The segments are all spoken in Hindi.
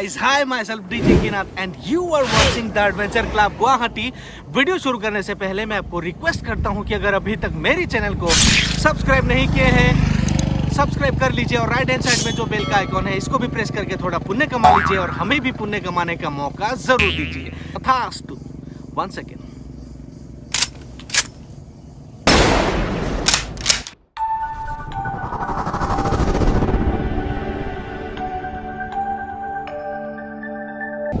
guys, myself DJ Kenneth and you are watching the adventure club Guwahati video शुरू करने से पहले मैं आपको रिक्वेस्ट करता हूँ कि अगर अभी तक मेरी चैनल को सब्सक्राइब नहीं किए हैं सब्सक्राइब कर लीजिए और राइट हैंड साइड में जो बेल का आइकॉन है इसको भी प्रेस करके थोड़ा पुण्य कमा लीजिए और हमें भी पुण्य कमाने का मौका ज़रूर दीजिए। तथास्तु one second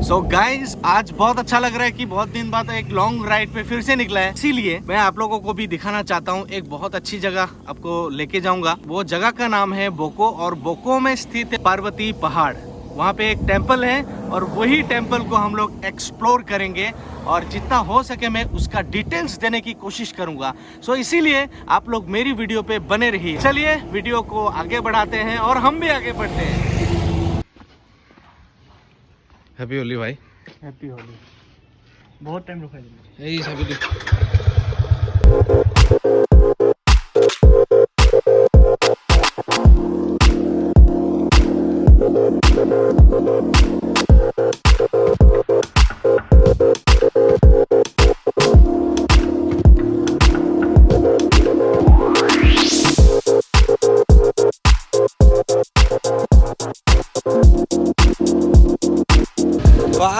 so so guys आज बहुत अच्छा लग रहा है कि बहुत दिन बाद एक लॉन्ग राइड पे फिर से निकला है। इसीलिए मैं आप लोगों को भी दिखाना चाहता हूँ एक बहुत अच्छी जगह आपको लेके जाऊँगा। वो जगह का नाम है बोको और बोको में स्थित पार्वती पहाड़। वहाँ पे एक टेंपल है और वही टेंपल को हम लोग एक्सप्लोर करेंगे और जितना हो सके मैं उसका डिटेल्स देने की कोशिश करूँगा। सो so, इसीलिए आप लोग मेरी वीडियो पे बने रहिए। चलिए वीडियो को आगे बढ़ाते हैं और हम भी आगे बढ़ते हैं। हैप्पी होली भाई हैप्पी होली बहुत टाइम रुका है यही सभी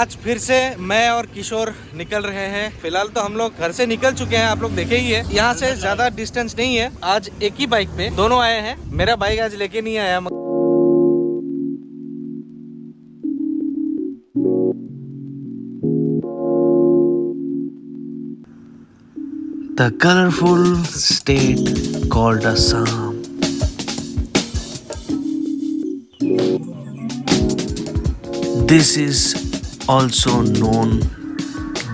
आज फिर से मैं और किशोर निकल रहे हैं। फ़िलहाल तो हम लोग घर से निकल चुके हैं, आप लोग देखे ही है यहाँ से ज़्यादा डिस्टेंस नहीं है। आज एक ही बाइक पे दोनों आए हैं। मेरा बाइक आज लेके नहीं आया The colorful state called Assam. This is also known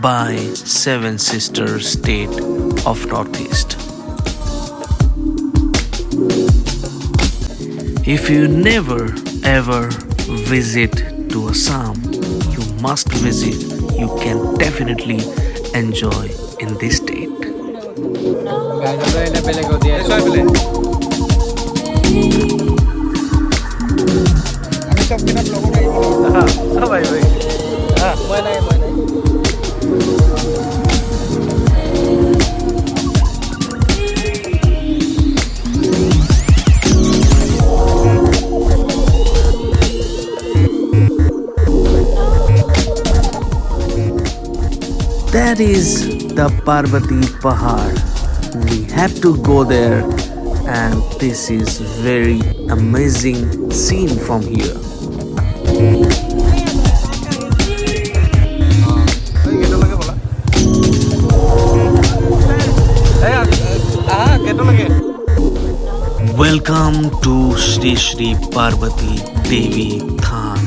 by Seven Sisters State of Northeast. If you never ever visit to Assam, you must visit. You can definitely enjoy in this state. सब भाई भाई That is the Parvati Pahar. We have to go there and this is very amazing scene from here. Welcome to Sri Sri Parvati Devi Than.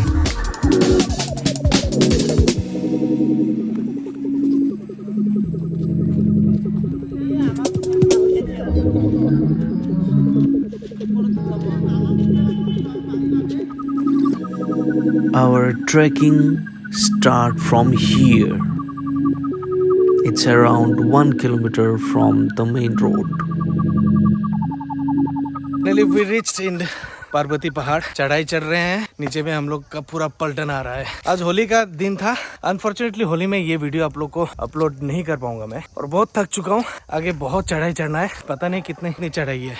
Our trekking start from here. It's around one kilometer from the main road. Finally we reach in Parvati पहाड़ चढ़ाई चढ़ रहे हैं। नीचे में हम लोग का पूरा पलटन आ रहा है। आज होली का दिन था। अनफॉर्चुनेटली होली में ये वीडियो आप लोग को अपलोड नहीं कर पाऊँगा मैं। और बहुत थक चुका हूँ। आगे बहुत चढ़ाई चढ़ना है। पता नहीं कितने कितनी चढ़ाई है।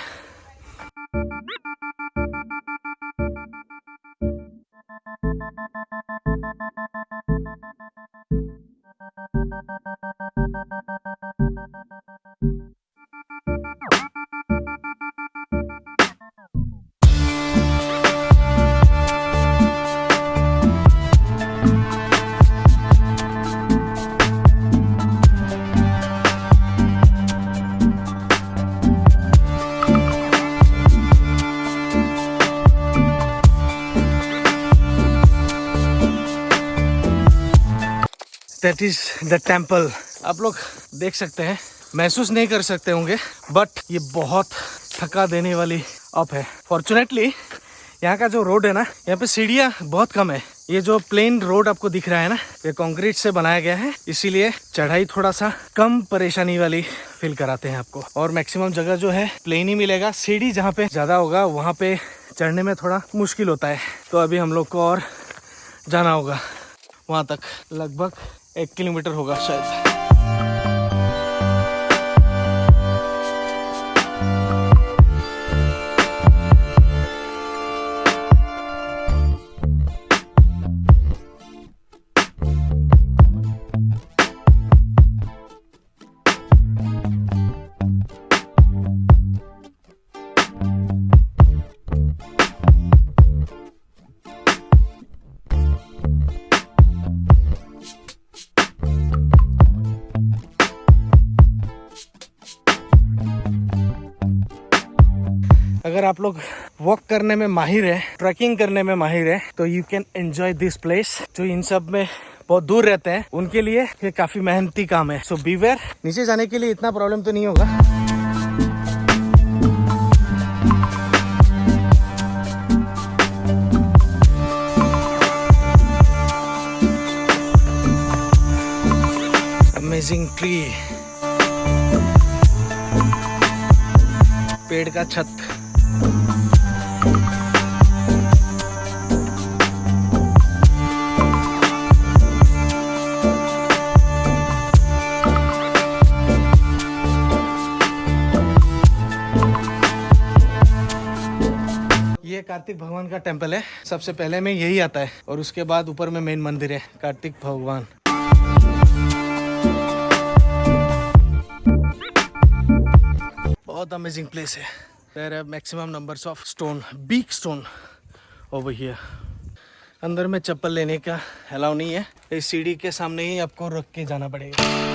दैट इज़ द टेंपल आप लोग देख सकते हैं। महसूस नहीं कर सकते होंगे बट ये बहुत थका देने वाली अप है। फॉर्चुनेटली यहाँ का जो रोड है ना, यहाँ पे सीढ़ियाँ बहुत कम है। ये जो प्लेन रोड आपको दिख रहा है ना, ये कंक्रीट से बनाया गया है। इसीलिए चढ़ाई थोड़ा सा कम परेशानी वाली फील कराते हैं आपको। और मैक्सिमम जगह जो है प्लेन ही मिलेगा। सीढ़ी जहाँ पे ज़्यादा होगा, वहाँ पे चढ़ने में थोड़ा मुश्किल होता है। तो अभी हम लोग को और जाना होगा। वहाँ तक लगभग एक किलोमीटर होगा शायद। आप लोग वॉक करने में माहिर है ट्रैकिंग करने में माहिर है तो you can enjoy this place जो इन सब में बहुत दूर रहते हैं, उनके लिए ये काफ़ी मेहनती काम है। सो बीवेयर नीचे जाने के लिए इतना प्रॉब्लम तो नहीं होगा। अमेजिंग ट्री पेड़ का छत। कार्तिक भगवान का टेंपल है। सबसे पहले में यही आता है और उसके बाद ऊपर में मेन मंदिर है, कार्तिक भगवान। बहुत अमेजिंग प्लेस है। There are maximum numbers of stone big stone over here अंदर में चप्पल लेने का अलाउ नहीं है। इस सीढ़ी के सामने ही आपको रख के जाना पड़ेगा।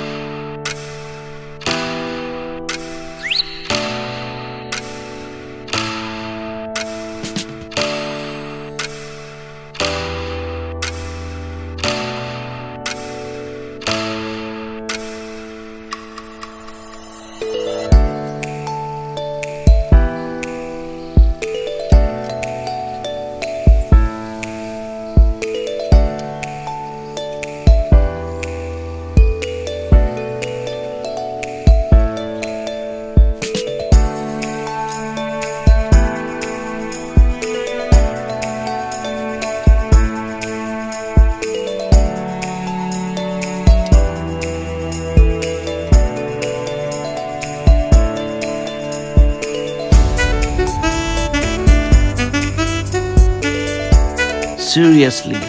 Seriously,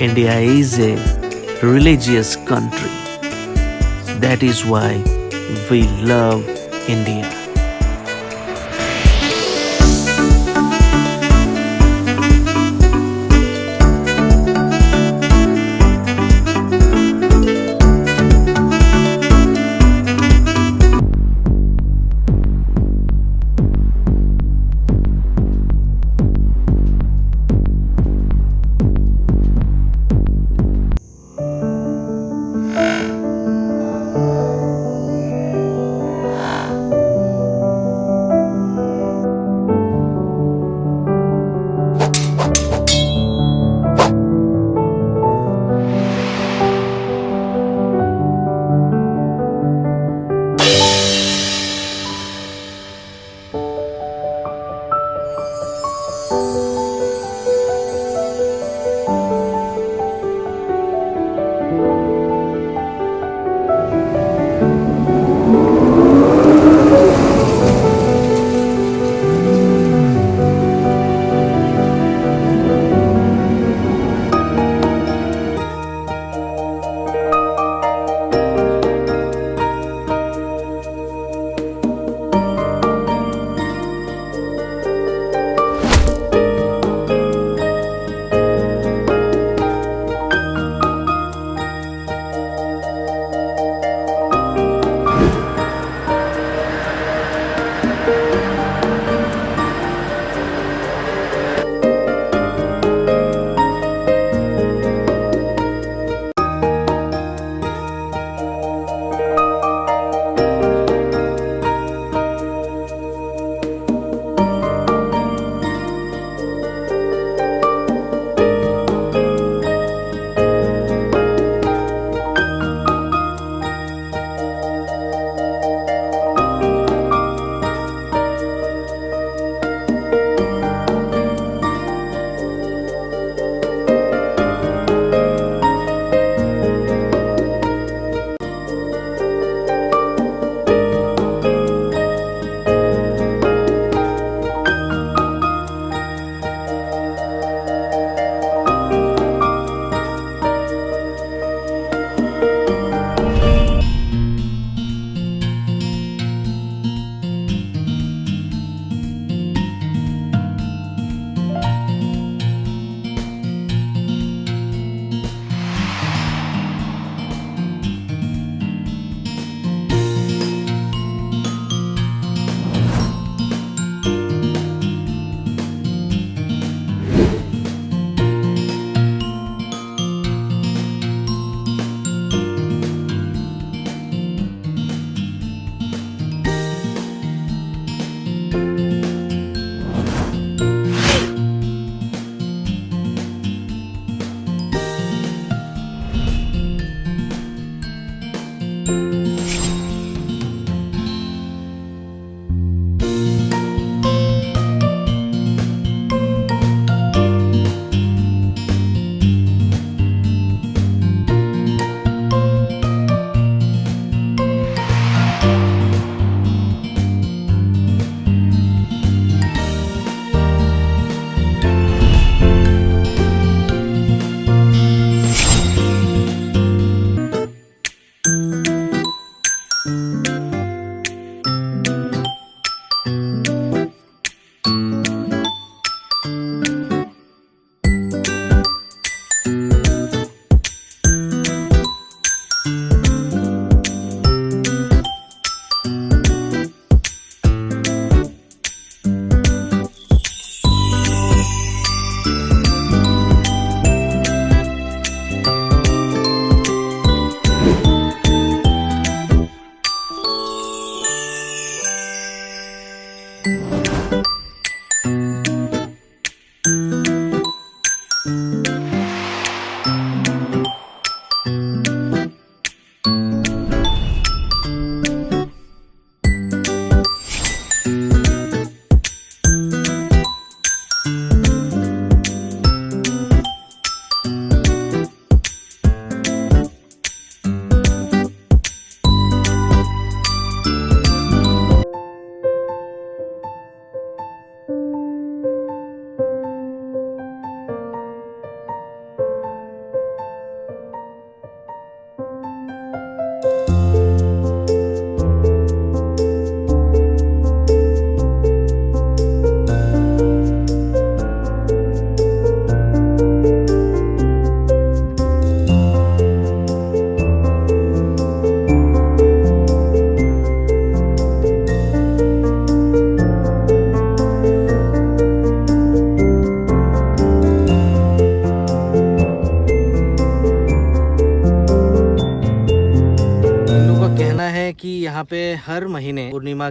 India is a religious country. That is why we love India.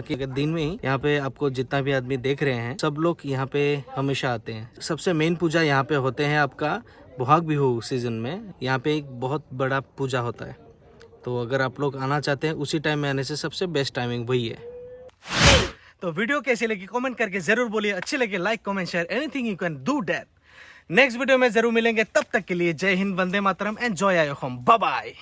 पूर्णिमा के दिन में ही यहाँ पे आपको जितना भी आदमी देख रहे हैं, सब लोग यहाँ पे हमेशा आते हैं। सबसे मेन पूजा यहाँ पे होते हैं आपका बोहाग बिहू सीज़न में। यहाँ पे एक बहुत बड़ा पूजा होता है। तो अगर आप लोग आना चाहते हैं, उसी टाइम में आने से सबसे बेस्ट टाइमिंग वही है। तो वीडियो कैसी लगी कमेंट करके ज़रूर बोलिए। अच्छी लगे like comment share anything you can do that next video में ज़रूर मिलेंगे। तब तक के लिए जय हिंद, वंदे मातरम एंड जय आई होम बाय